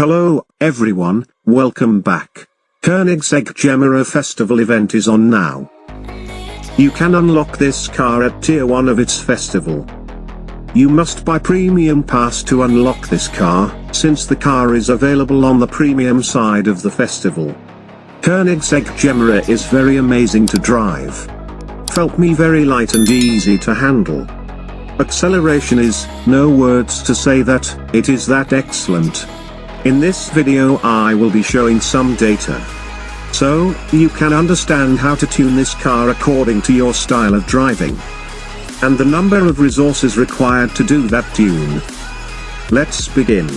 Hello, everyone, welcome back. Koenigsegg Gemera Festival event is on now. You can unlock this car at tier 1 of its festival. You must buy premium pass to unlock this car, since the car is available on the premium side of the festival. Koenigsegg Gemera is very amazing to drive. Felt me very light and easy to handle. Acceleration is, no words to say that, it is that excellent. In this video I will be showing some data. So, you can understand how to tune this car according to your style of driving. And the number of resources required to do that tune. Let's begin.